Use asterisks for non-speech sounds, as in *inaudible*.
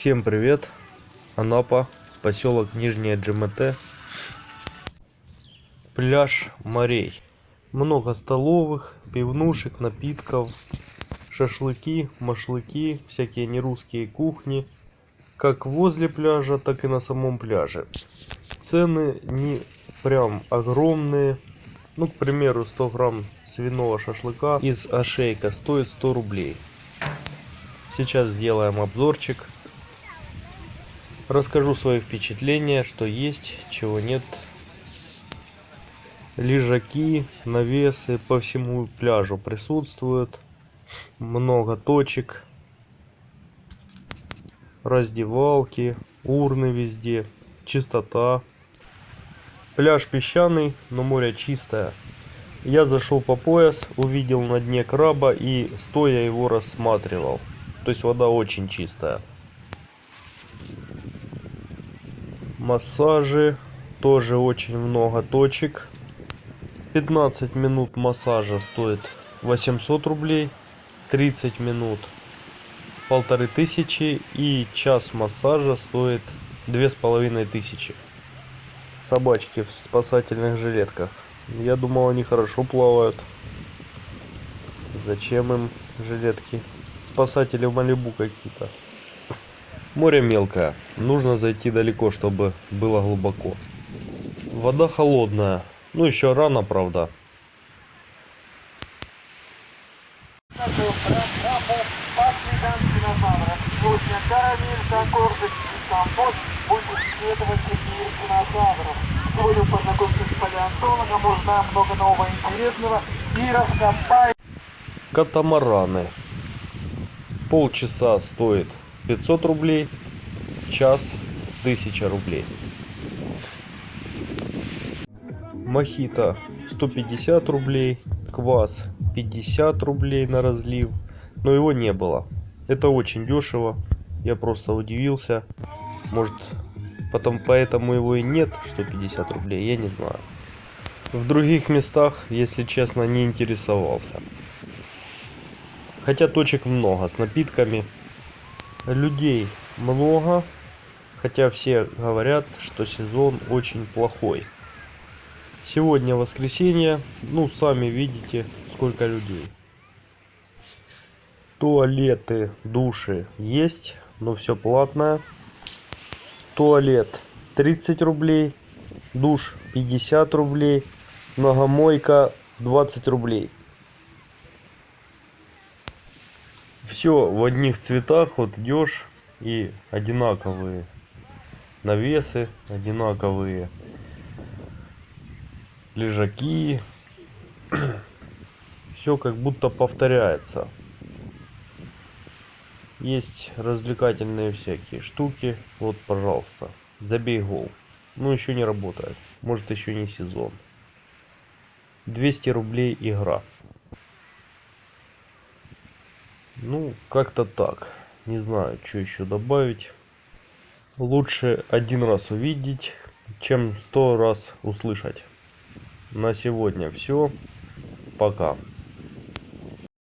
Всем привет! Анапа, поселок Нижняя ДжМТ. Пляж морей. Много столовых, пивнушек, напитков, шашлыки, машлыки, всякие нерусские кухни. Как возле пляжа, так и на самом пляже. Цены не прям огромные. Ну, к примеру, 100 грамм свиного шашлыка из ошейка стоит 100 рублей. Сейчас сделаем обзорчик. Расскажу свои впечатления, что есть, чего нет. Лежаки, навесы по всему пляжу присутствуют. Много точек. Раздевалки, урны везде, чистота. Пляж песчаный, но море чистое. Я зашел по пояс, увидел на дне краба и стоя его рассматривал. То есть вода очень чистая. Массажи. Тоже очень много точек. 15 минут массажа стоит 800 рублей. 30 минут полторы тысячи и час массажа стоит две с половиной тысячи собачки в спасательных жилетках я думал они хорошо плавают зачем им жилетки спасатели в малибу какие-то море мелкое. Нужно зайти далеко чтобы было глубоко. Вода холодная. Ну еще рано правда. Катамараны. Полчаса стоит 500 рублей час 1000 рублей. Мохито 150 рублей квас 50 рублей на разлив но его не было. Это очень дешево я просто удивился. Может потом поэтому его и нет 150 рублей я не знаю. В других местах если честно не интересовался. Хотя точек много с напитками людей много хотя все говорят что сезон очень плохой. Сегодня воскресенье ну сами видите сколько людей. Туалеты души есть но все платное. Туалет 30 рублей душ 50 рублей многомойка 20 рублей все в одних цветах вот идешь и одинаковые навесы одинаковые лежаки. *clears throat* Все как будто повторяется. Есть развлекательные всякие штуки. Вот пожалуйста забей гол. Ну еще не работает. Может еще не сезон. 200 рублей игра ну как-то так. Не знаю что еще добавить. Лучше один раз увидеть чем сто раз услышать. На сегодня все пока